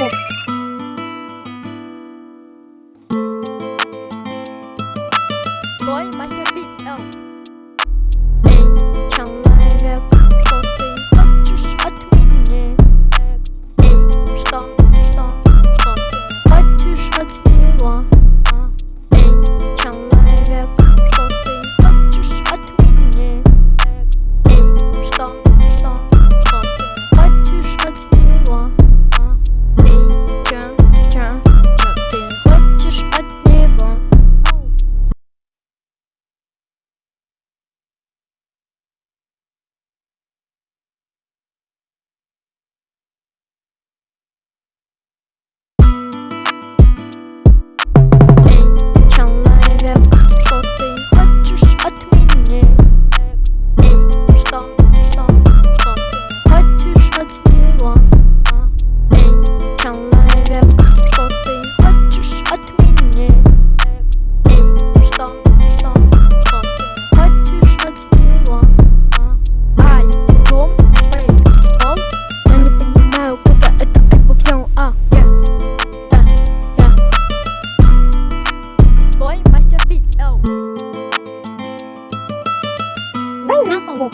Boy, Master Beats L. 오! 맛있어 이거